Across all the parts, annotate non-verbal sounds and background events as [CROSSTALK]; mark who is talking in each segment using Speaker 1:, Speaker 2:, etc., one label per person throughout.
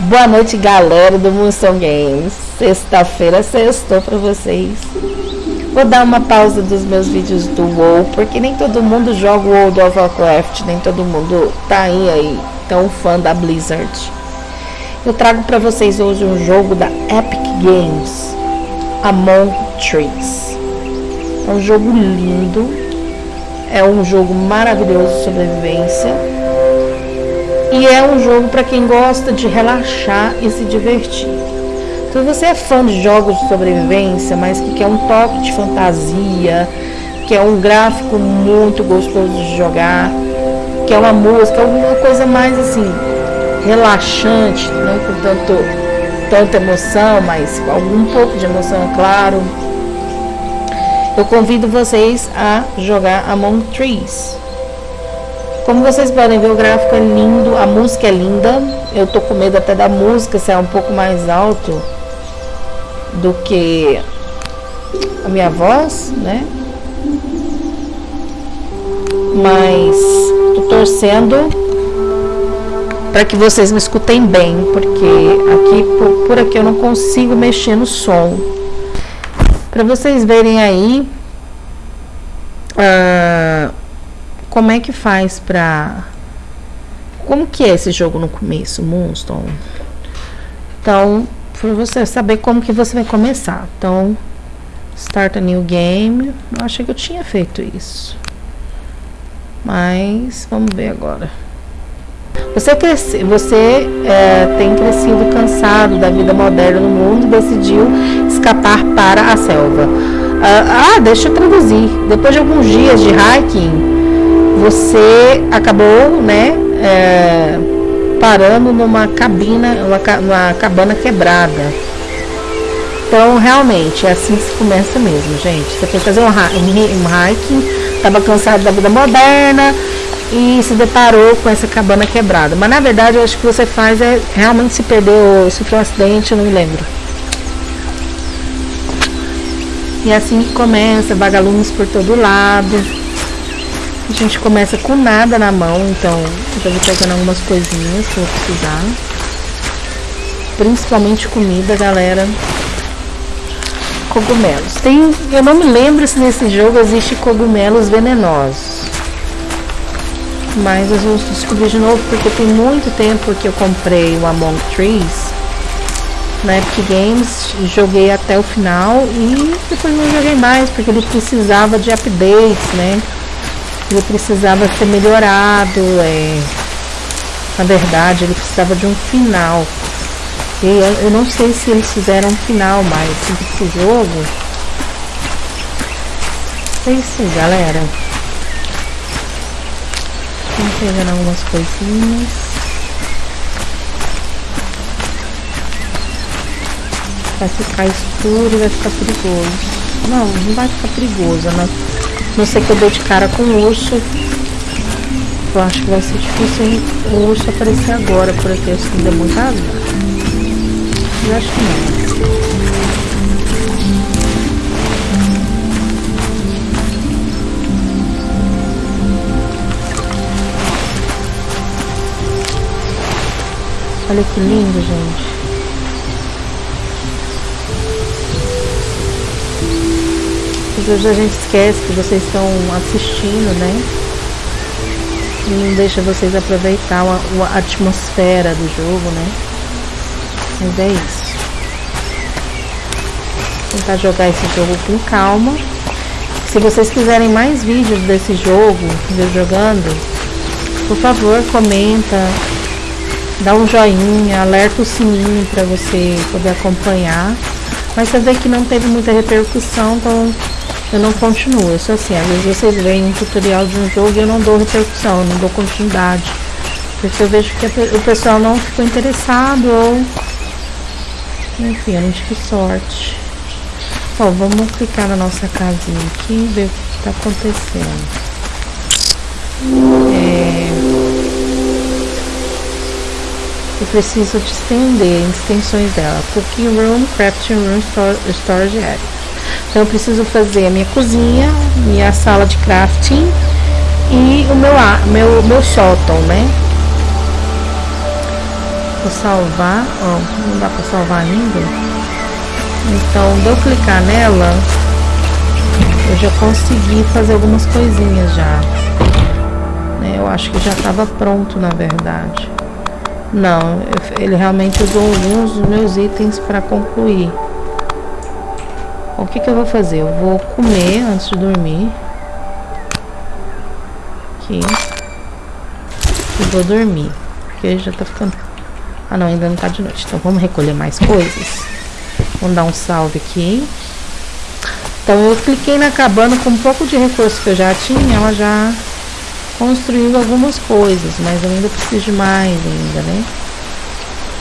Speaker 1: Boa noite, galera do Moonstone Games. Sexta-feira, sextou para vocês. Vou dar uma pausa dos meus vídeos do WoW, porque nem todo mundo joga o World of Warcraft, nem todo mundo tá aí, aí tão fã da Blizzard. Eu trago para vocês hoje um jogo da Epic Games, Among Trees. É um jogo lindo, é um jogo maravilhoso de sobrevivência e é um jogo para quem gosta de relaxar e se divertir. Se você é fã de jogos de sobrevivência, mas que quer um toque de fantasia, quer um gráfico muito gostoso de jogar, quer uma música, alguma coisa mais assim, relaxante, não com tanto, tanta emoção, mas com algum pouco de emoção, é claro. Eu convido vocês a jogar Among Trees. Como vocês podem ver, o gráfico é lindo, a música é linda. Eu tô com medo até da música ser um pouco mais alto do que a minha voz, né? Mas tô torcendo para que vocês me escutem bem, porque aqui por, por aqui eu não consigo mexer no som. Para vocês verem aí, uh, como é que faz pra... Como que é esse jogo no começo, Moonstone? Então, para você saber como que você vai começar. Então, start a new game. Eu achei que eu tinha feito isso. Mas, vamos ver agora. Você, cresce, você é, tem crescido cansado da vida moderna no mundo e decidiu escapar para a selva. Ah, ah, deixa eu traduzir. Depois de alguns dias de hiking, você acabou, né, é, parando numa cabina, uma, uma cabana quebrada. Então, realmente, é assim que se começa mesmo, gente. Você foi fazer um, um, hiking, estava cansado da vida moderna e se deparou com essa cabana quebrada. Mas, na verdade, eu acho que você faz é realmente se perdeu, sofreu um acidente, eu não me lembro. E é assim que começa, vagalumes por todo lado. A gente começa com nada na mão, então já vou pegando algumas coisinhas que eu vou precisar. Principalmente comida, galera. Cogumelos. Tem, eu não me lembro se nesse jogo existe cogumelos venenosos. Mas eu vou descobrir de novo porque tem muito tempo que eu comprei o Among Trees na Epic Games, joguei até o final e depois não joguei mais porque ele precisava de updates, né? Ele precisava ser melhorado, é, na verdade ele precisava de um final. E eu, eu não sei se eles fizeram um final, mas esse jogo. É isso galera. Vamos pegando algumas coisinhas. Vai ficar escuro e vai ficar perigoso. Não, não vai ficar perigoso, né? Não sei que eu dou de cara com o urso. Eu acho que vai ser difícil o urso aparecer agora por aqui. Muita água. Eu acho que não. Olha que lindo, gente. Às vezes a gente esquece que vocês estão assistindo, né? E não deixa vocês aproveitar a, a atmosfera do jogo, né? Mas é isso. Tentar jogar esse jogo com calma. Se vocês quiserem mais vídeos desse jogo, de jogando, por favor, comenta, dá um joinha, alerta o sininho para você poder acompanhar. Mas você vê que não teve muita repercussão, então eu não continuo. Eu sou assim, às vezes vocês veem um tutorial de um jogo e eu não dou repercussão, eu não dou continuidade. Porque eu vejo que o pessoal não ficou interessado ou. Enfim, eu não tive sorte. Bom, vamos clicar na nossa casinha aqui e ver o que está acontecendo. É... Eu preciso de estender extensões dela. Cooking Room, Crafting Room, Storage Area. Então eu preciso fazer a minha cozinha, minha sala de crafting e o meu, meu, meu sótão, né? Vou salvar, ó, não dá pra salvar ainda. Então, de eu clicar nela, eu já consegui fazer algumas coisinhas já. Né, eu acho que já estava pronto, na verdade. Não, ele realmente usou alguns dos meus itens para concluir. O que, que eu vou fazer? Eu vou comer antes de dormir. Aqui. E vou dormir. Porque já tá ficando... Ah não, ainda não tá de noite. Então vamos recolher mais coisas. Vamos dar um salve aqui. Então eu cliquei na cabana com um pouco de recurso que eu já tinha. Ela já construindo algumas coisas, mas eu ainda preciso de mais ainda, né?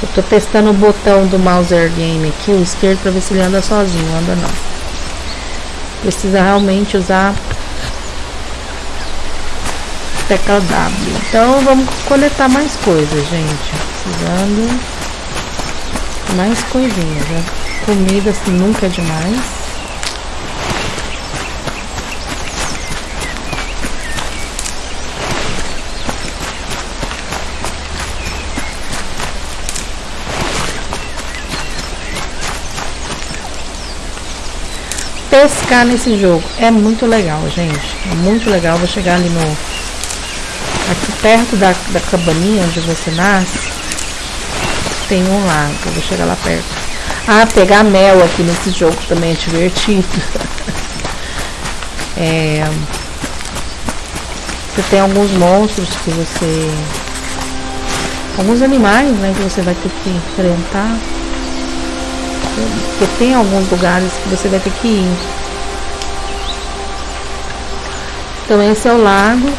Speaker 1: Eu tô testando o botão do Mouser Game aqui, o esquerdo, para ver se ele anda sozinho, anda não. Precisa realmente usar tecla W. Então vamos coletar mais coisas, gente. Precisando mais coisinhas, né? Comida assim, nunca é demais. Pescar nesse jogo. É muito legal, gente. É muito legal. Vou chegar ali no... Aqui perto da, da cabaninha onde você nasce. Tem um lago. Vou chegar lá perto. Ah, pegar mel aqui nesse jogo também é divertido. [LAUGHS] é... Você tem alguns monstros que você... Alguns animais, né, que você vai ter que enfrentar. Porque tem alguns lugares que você vai ter que ir. Então esse é o lago.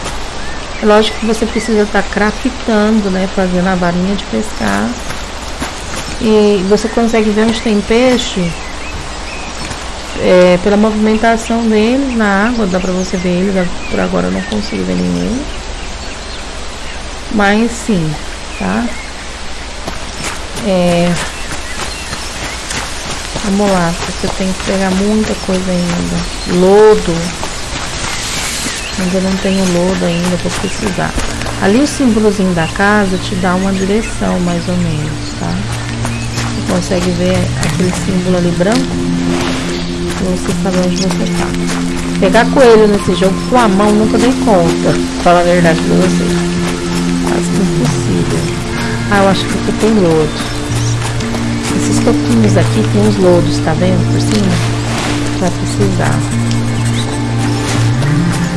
Speaker 1: É lógico que você precisa estar craftando, né? Fazendo a varinha de pescar. E você consegue ver onde tem peixe é, pela movimentação deles na água, dá pra você ver eles, por agora eu não consigo ver nenhum. Mas sim, tá? É, Vamos lá, porque tem que pegar muita coisa ainda. Lodo. Ainda não tenho lodo ainda, vou precisar. Ali o símbolozinho da casa te dá uma direção, mais ou menos, tá? Você consegue ver aquele símbolo ali branco? Pra você saber onde você tá. Pegar coelho nesse jogo com a mão nunca dei conta. Fala a verdade pra vocês. Quase impossível. Ah, eu acho que aqui tem lodo. Esses toquinhos aqui tem os lodos, tá vendo? Por cima. Vai precisar.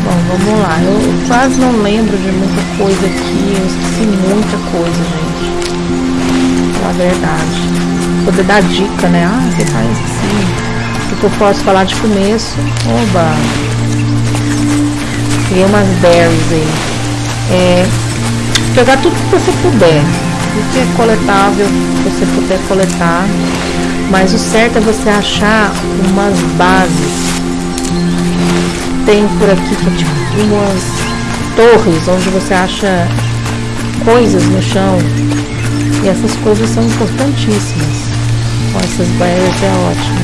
Speaker 1: Bom, vamos lá. Eu quase não lembro de muita coisa aqui. Eu esqueci muita coisa, gente. Falar a verdade. Poder dar dica, né? Ah, você faz assim. O que eu posso falar de começo? Oba! Peguei umas berries aí. É, pegar tudo que você puder o que é coletável você puder coletar, mas o certo é você achar umas bases. Tem por aqui é tipo umas torres onde você acha coisas no chão e essas coisas são importantíssimas. Com essas berries é ótimo.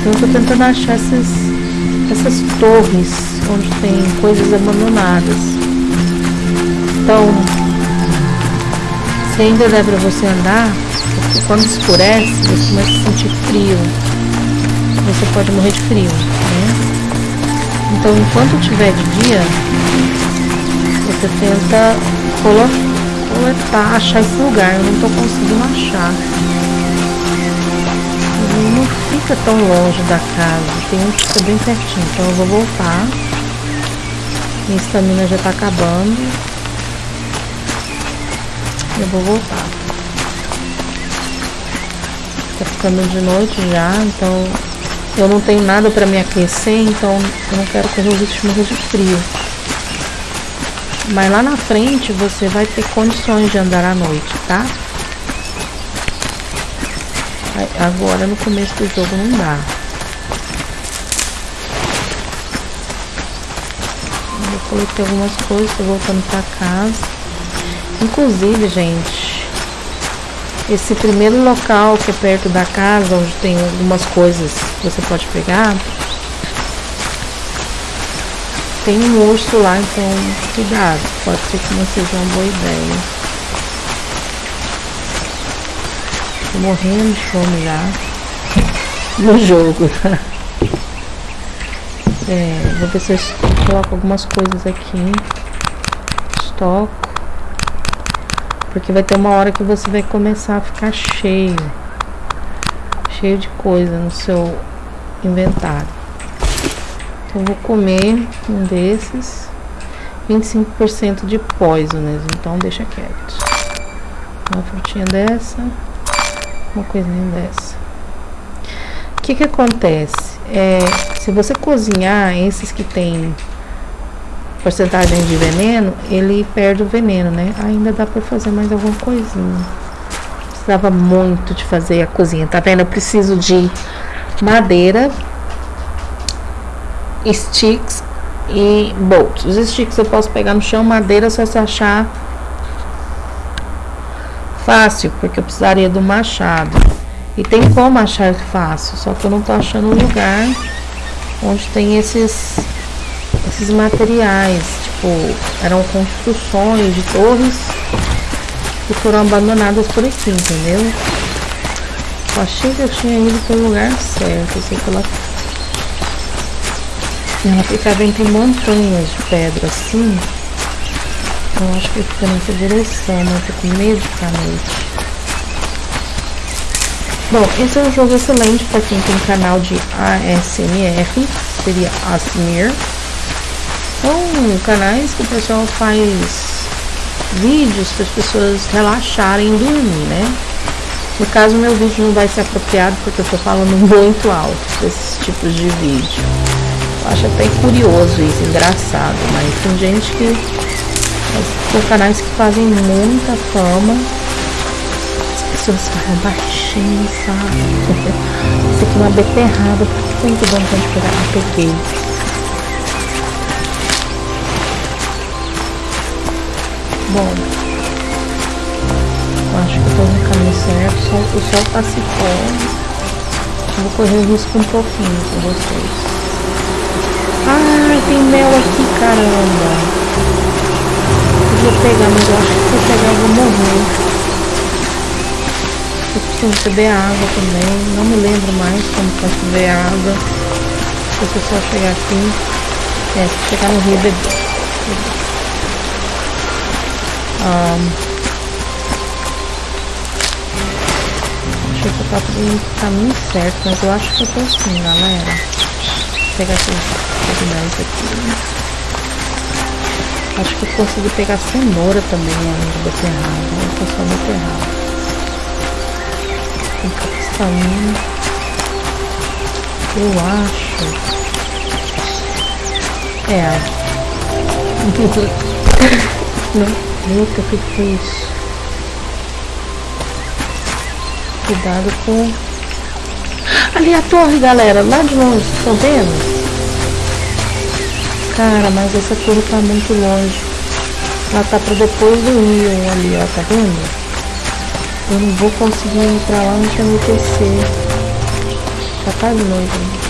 Speaker 1: Então eu tô tentando achar essas, essas torres onde tem coisas abandonadas. Então, se ainda dá para você andar, porque quando escurece, você começa a sentir frio. Você pode morrer de frio, né? Então, enquanto tiver de dia, você tenta coletar, achar esse lugar. Eu não estou conseguindo achar. Não fica tão longe da casa. Tem um que fica bem pertinho. Então eu vou voltar. Minha estamina já está acabando. Eu vou voltar. Tá ficando de noite já, então eu não tenho nada para me aquecer, então eu não quero correr o risco de frio. Mas lá na frente você vai ter condições de andar à noite, tá? Agora no começo do jogo não dá. Eu coloquei algumas coisas, tô voltando pra casa. Inclusive, gente, esse primeiro local que é perto da casa, onde tem algumas coisas que você pode pegar, tem um urso lá, então cuidado, pode ser que não seja uma boa ideia. Tô morrendo de fome já. [LAUGHS] No jogo. [LAUGHS] É, vou ver se eu coloco algumas coisas aqui. Estoco. Porque vai ter uma hora que você vai começar a ficar cheio. Cheio de coisa no seu inventário. Então vou comer um desses. 25% de poisonous, então deixa quieto. Uma frutinha dessa, uma coisinha dessa. O que que acontece? É, se você cozinhar esses que tem porcentagem de veneno, ele perde o veneno, né? Ainda dá pra fazer mais alguma coisinha. Precisava muito de fazer a cozinha, tá vendo? Eu preciso de madeira, sticks e bolts. Os sticks eu posso pegar no chão, madeira só se achar fácil, porque eu precisaria do machado. E tem como achar fácil, só que eu não tô achando lugar onde tem esses, esses materiais, tipo, eram construções de torres que foram abandonadas por aqui, entendeu? Eu achei que eu tinha ido pelo lugar certo, sei que ela, ela ficava entre montanhas de pedra assim. Eu acho que fica nessa direção, mas eu tô com medo de ficar noite. Bom, esse é um jogo excelente para quem tem canal de ASMR, seria ASMR. São canais que o pessoal faz vídeos para as pessoas relaxarem e dormir, né? No caso, meu vídeo não vai ser apropriado porque eu estou falando [LAUGHS] muito alto desses tipos de vídeo. Eu acho até curioso isso, engraçado, mas tem gente que. Tem canais que fazem muita fama pessoas falam baixinho, sabe? [LAUGHS] Isso aqui é uma beterraba, foi muito bom quando pegar, eu peguei. Bom, eu acho que eu tô no caminho certo, o sol, o sol tá se pondo. Vou correr risco um pouquinho com vocês. Ai, tem mel aqui, caramba. Eu vou pegar, mas eu acho que se eu pegar eu vou morrer. Eu preciso beber água também. Não me lembro mais como faz beber água. Se eu só chegar aqui. É, se chegar no rio beber. Um, achei que eu tava no caminho certo, mas eu acho que eu tô assim, galera. Vou pegar esses isso aqui. Acho que eu consegui pegar cenoura também além de beterraba. Eu tô só beterraba com capsaína. Eu acho. É. [LAUGHS] Não, eita, o que foi isso? Cuidado com. Ali a torre, galera, lá de longe, estão vendo? Cara, mas essa torre tá muito longe. Ela tá pra depois do rio ali, ó, tá vendo? Eu não vou conseguir ir pra lá antes de anoitecer. Já tá de noite.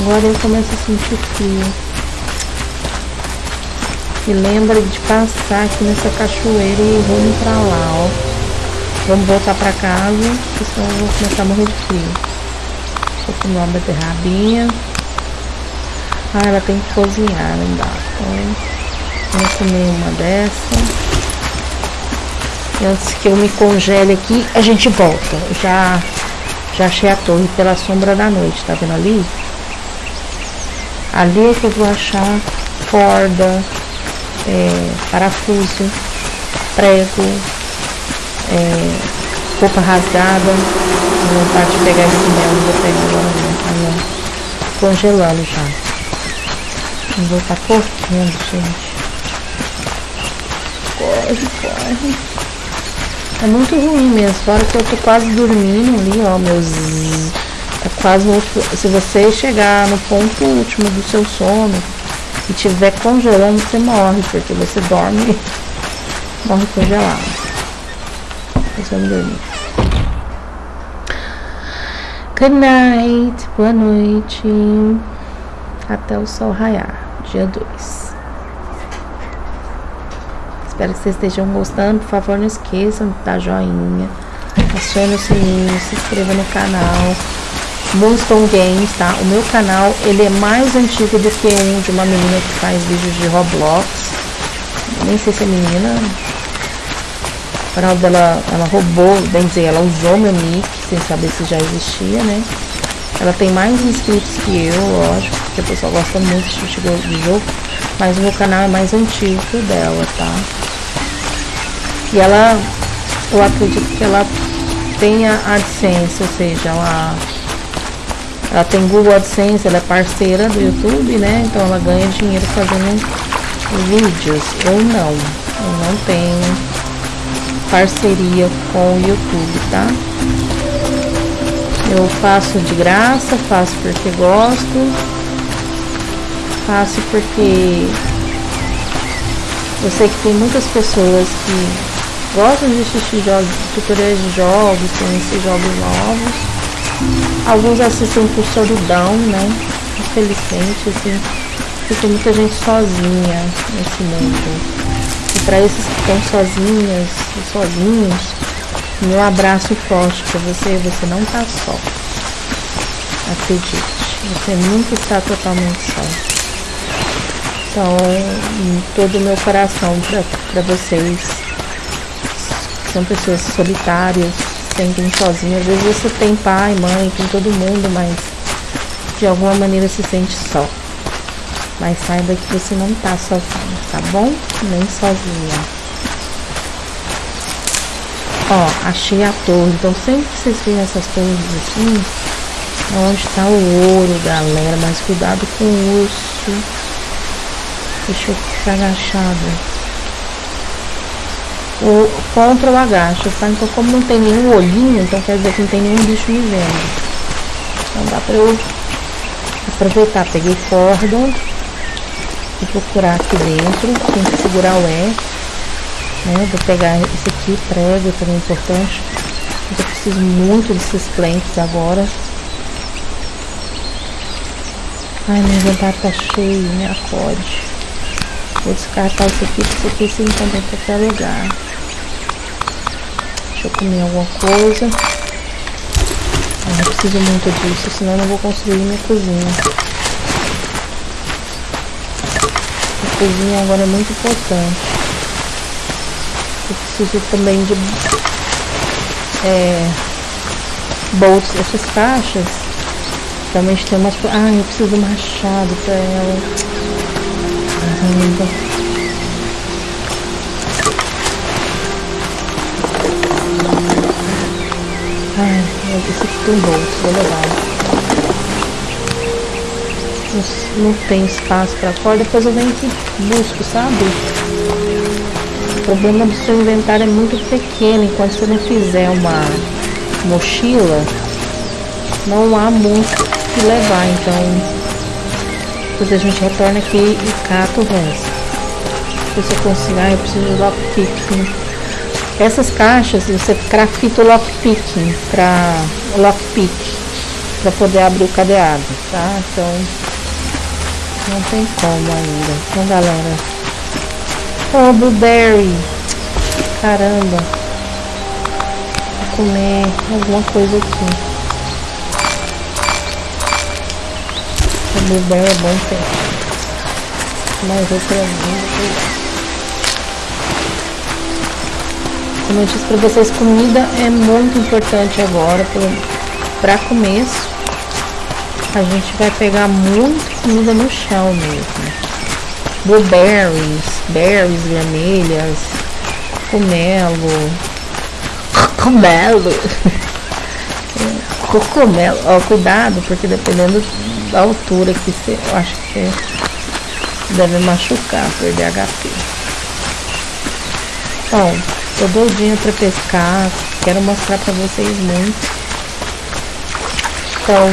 Speaker 1: Agora eu começo a sentir frio. E lembra de passar aqui nessa cachoeira e vamos pra lá, ó. Vamos voltar pra casa, senão eu vou começar a morrer de frio. Vou comer uma beterrabinha. Ah, ela tem que cozinhar, não dá. Então, vou comer uma dessa. Antes que eu me congele aqui, a gente volta. Já, já achei a torre pela sombra da noite, tá vendo ali? Ali é que eu vou achar corda, é, parafuso, prego, é, roupa rasgada. Vontade de pegar esse mel, não vou pegar agora não. Ó, congelando já. Não vou estar correndo, gente. Corre, corre. É muito ruim mesmo. Fora que eu tô quase dormindo ali, ó, meus. É quase Se você chegar no ponto último do seu sono e tiver congelando, você morre, porque você dorme, morre congelado. Mas vamos dormir. Good night, boa noite. Até o sol raiar, dia 2. Espero que vocês estejam gostando. Por favor, não esqueçam de dar joinha, acione o sininho, se inscreva no canal. Moonstone Games, tá? O meu canal, ele é mais antigo do que um de uma menina que faz vídeos de Roblox. Nem sei se é menina. O canal dela, ela roubou, bem dizer, ela usou meu nick, sem saber se já existia, né? Ela tem mais inscritos que eu, lógico, porque a pessoa gosta muito de jogo. Mas o meu canal é mais antigo o dela, tá? E ela, eu acredito que ela tenha AdSense, ou seja, ela ela tem Google AdSense, ela é parceira do YouTube, né? Então ela ganha dinheiro fazendo vídeos. Eu não. Eu não tenho parceria com o YouTube, tá? Eu faço de graça, faço porque gosto, faço porque eu sei que tem muitas pessoas que gostam de assistir jogos, tutoriais de jogos, conhecer jogos novos Alguns assistem por solidão, né? Infelizmente, assim, fica muita gente sozinha nesse mundo. E para esses que estão sozinhas sozinhos, meu abraço forte para você, você não tá só. Acredite, você nunca está totalmente só. Então, todo o meu coração para vocês, são pessoas solitárias, sentem sozinho. Às vezes você tem pai, mãe, tem todo mundo, mas de alguma maneira se sente só. Mas saiba que você não tá sozinho, tá bom? Nem sozinha. Ó, achei a torre. Então sempre que vocês veem essas torres assim, onde tá o ouro, galera. Mas cuidado com o urso. Deixa eu ficar agachada o, contra o agacho? Então como não tem nenhum olhinho, então quer dizer que não tem nenhum bicho me vendo. Então dá pra eu aproveitar, peguei corda, vou procurar aqui dentro, tem que segurar o E, né? Vou pegar esse aqui, prego, também é importante. Eu preciso muito desses planks agora. Ai, meu inventário tá cheio, me acorde. Vou descartar isso aqui, porque isso aqui se encontra em qualquer lugar. Eu comer alguma coisa. Eu preciso muito disso, senão eu não vou construir minha cozinha. A cozinha agora é muito importante. Eu preciso também de é, bolsas, essas caixas. Também tem umas. Ah, eu preciso de machado para ela. Ai, esse aqui tem bolso, vou levar. Não, não tem espaço para fora, depois eu venho aqui busco, sabe? O problema do seu inventário é muito pequeno, enquanto você não fizer uma mochila, não há muito que levar, então depois a gente retorna aqui e cata o resto. Se eu consigo, ah, eu preciso de lockpicking. Essas caixas você crafta o lockpicking para lockpick para poder abrir o cadeado, tá? Então não tem como ainda. Então galera. Oh, blueberry. Caramba. Vou comer alguma coisa aqui. Blueberry é bom ter. Mas outra vez. Como eu disse para vocês, comida é muito importante agora para começo. A gente vai pegar muito comida no chão mesmo. Blueberries, berries vermelhas, cogumelo, cogumelo, cogumelo. Ó, cuidado, porque dependendo da altura que você, eu acho que deve machucar, perder HP. Bom, tô doidinha pra pescar, quero mostrar pra vocês muito. Então,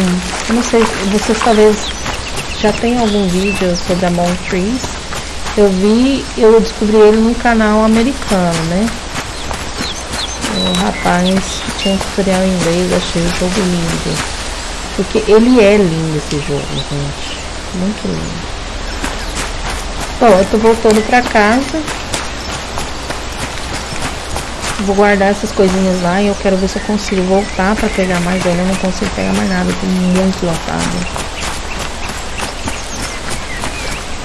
Speaker 1: não sei, vocês talvez já tem algum vídeo sobre a Mount Trees. Eu vi, eu descobri ele num canal americano, né? O rapaz tinha um tutorial em inglês, achei o jogo lindo. Porque ele é lindo esse jogo, gente. Muito lindo. Bom, eu tô voltando pra casa. Vou guardar essas coisinhas lá e eu quero ver se eu consigo voltar pra pegar mais. Eu não consigo pegar mais nada, tô muito lotado.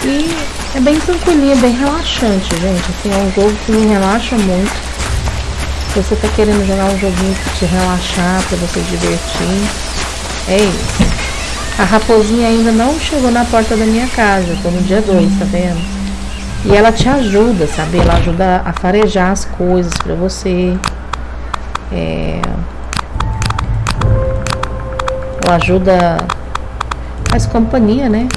Speaker 1: E é bem tranquilinho, é bem relaxante, gente. Assim, é um jogo que me relaxa muito. Se você tá querendo jogar um joguinho pra te relaxar, pra você divertir, é isso. A raposinha ainda não chegou na porta da minha casa, tô no dia 2, tá vendo? E ela te ajuda, sabe? Ela ajuda a farejar as coisas para você. É... Ela ajuda. Faz companhia, né?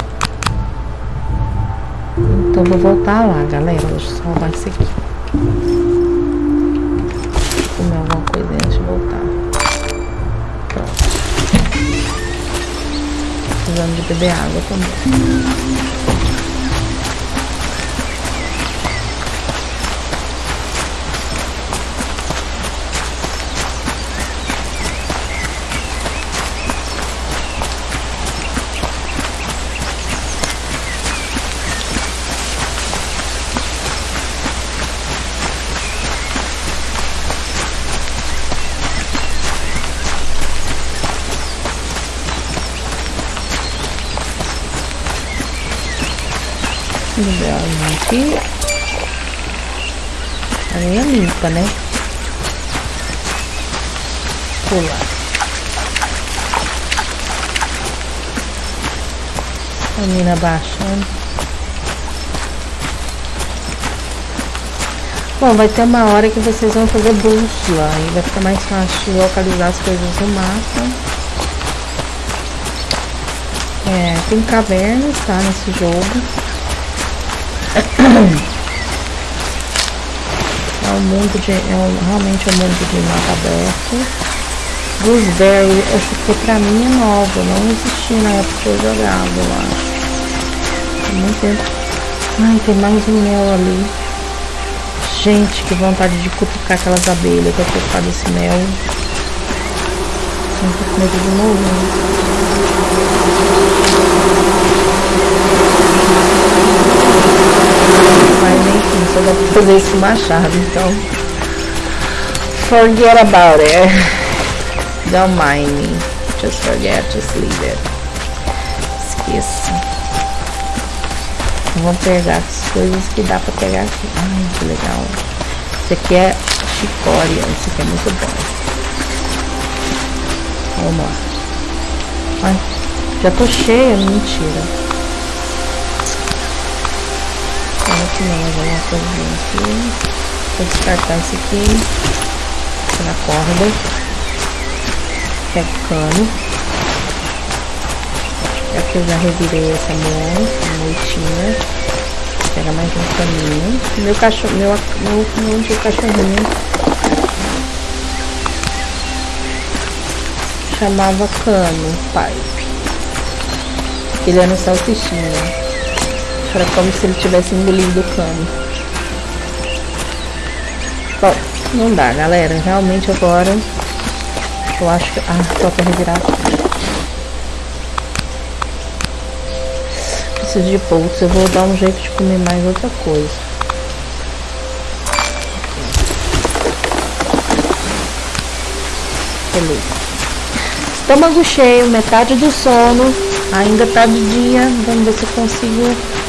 Speaker 1: Então vou voltar lá, galera. Deixa eu salvar isso aqui. Comer alguma coisa antes de voltar. Pronto. Precisando de beber água também. A minha limpa, né? Pular. A mina baixando. Bom, vai ter uma hora que vocês vão fazer bússola e vai ficar mais fácil localizar as coisas no mapa. É, tem cavernas, tá, nesse jogo. É um mundo de. É um, realmente é um mundo de mapa aberto. Gooseberry, acho que pra mim é nova, não existia na época que eu jogava, eu acho. Muito tempo. Ai, tem mais um mel ali. Gente, que vontade de cutucar aquelas abelhas tô com desse mel. Tô com medo de morrer. só dá pra fazer isso com machado, então. Forget about it. Don't mind me. Just forget, just leave it. Esqueça. Vamos pegar as coisas que dá pra pegar aqui. Ai, que legal. Esse aqui é chicória. Esse aqui é muito bom. Vamos lá. Ai, já tô cheia, mentira. Aqui mais alguma aqui. Vou descartar esse aqui. Na corda. Pega o cano. Aqui eu já revirei essa mão, a moitinha. Pega mais um caninho. Meu cachorro, meu, meu, meu antigo cachorrinho chamava cano, pai. Ele era um salsichinha. Era como se ele tivesse engolido o cano. Bom, não dá, galera. Realmente agora eu acho que. Ah, falta revirar Preciso de poucos. Eu vou dar um jeito de comer mais outra coisa. Estômago cheio, metade do sono. Ainda tá de dia. Vamos ver se eu consigo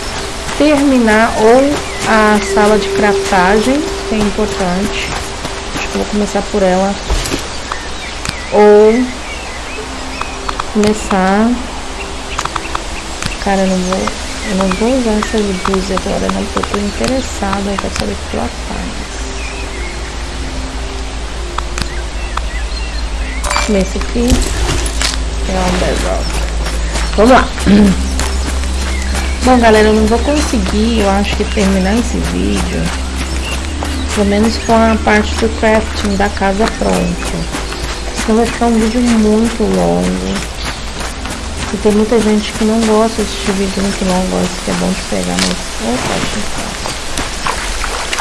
Speaker 1: terminar ou a sala de craftagem, que é importante. Acho que vou começar por ela. Ou começar. Cara, eu não vou. Eu não vou usar essas blusas agora não, porque eu tô interessada, eu quero saber o que ela faz. Esse aqui é um bedrock. Vamos lá. [CLEARS THROAT] Bom, galera, eu não vou conseguir, eu acho que terminar esse vídeo, pelo menos com a parte do crafting da casa pronta. Senão vai ficar um vídeo muito longo. E tem muita gente que não gosta de assistir vídeo muito longo, gosta que é bom de pegar, mas eu acho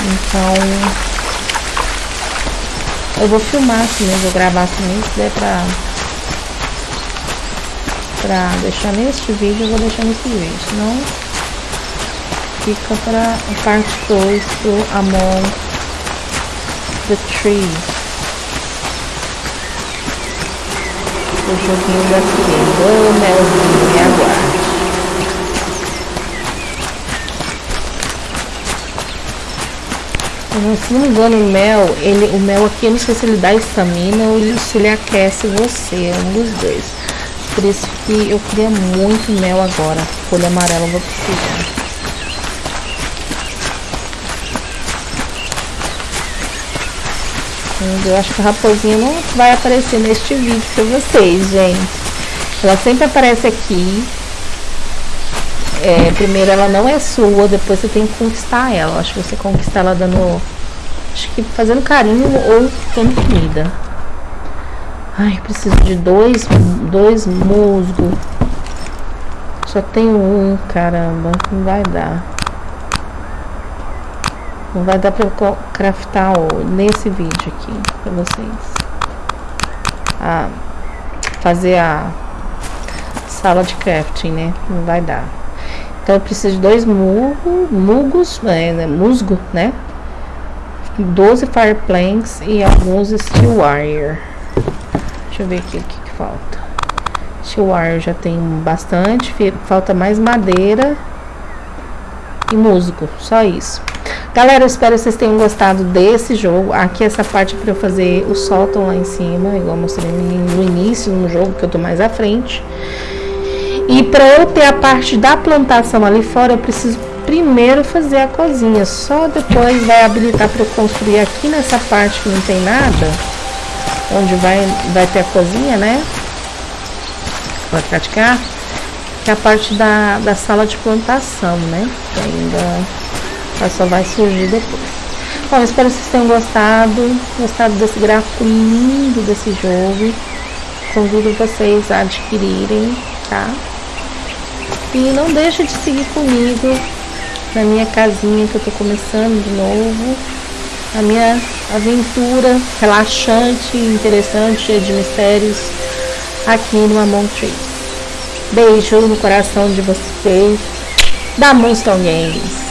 Speaker 1: Então, eu vou filmar assim mesmo, vou gravar assim mesmo, se der pra pra deixar neste vídeo, eu vou deixar nesse vídeo, senão fica para a parte 2 do Amon the Tree. O joguinho da Sirene. Ô, melzinho, me aguarde. Se não me engano, o mel, ele, o mel aqui, eu não sei se ele dá estamina ou se ele aquece você, é um dos dois. Por isso que eu queria muito mel agora. Folha amarela eu vou precisar. Eu acho que a raposinha não vai aparecer neste vídeo pra vocês, gente. Ela sempre aparece aqui. É, primeiro ela não é sua, depois você tem que conquistar ela. Acho que você conquista ela dando. Acho que fazendo carinho ou dando comida. Ai, preciso de dois, dois musgo. Só tenho um, caramba. Não vai dar. Não vai dar pra eu craftar nesse vídeo aqui pra vocês. Ah, fazer a sala de crafting, né? Não vai dar. Então eu preciso de dois mugo, mugos, é, né, musgo, né? 12 fire planks e alguns steel wire. Deixa eu ver aqui o que, que falta. Wire já tem bastante, falta mais madeira e musgo, só isso. Galera, eu espero que vocês tenham gostado desse jogo. Aqui essa parte é para eu fazer o sótão lá em cima, igual mostrei no início no jogo, que eu tô mais à frente. E para eu ter a parte da plantação ali fora, eu preciso primeiro fazer a cozinha. Só depois vai habilitar para eu construir aqui nessa parte que não tem nada, onde vai, vai ter a cozinha, né? Vai praticar. Que é a parte da, da sala de plantação, né? Que ainda só vai surgir depois. Bom, espero que vocês tenham gostado, gostado desse gráfico lindo desse jogo. Convido vocês a adquirirem, tá? E não deixe de seguir comigo na minha casinha que eu tô começando de novo. A minha aventura relaxante, interessante, cheia de mistérios aqui no Among Trees. Beijo no coração de vocês da Moonstone Games.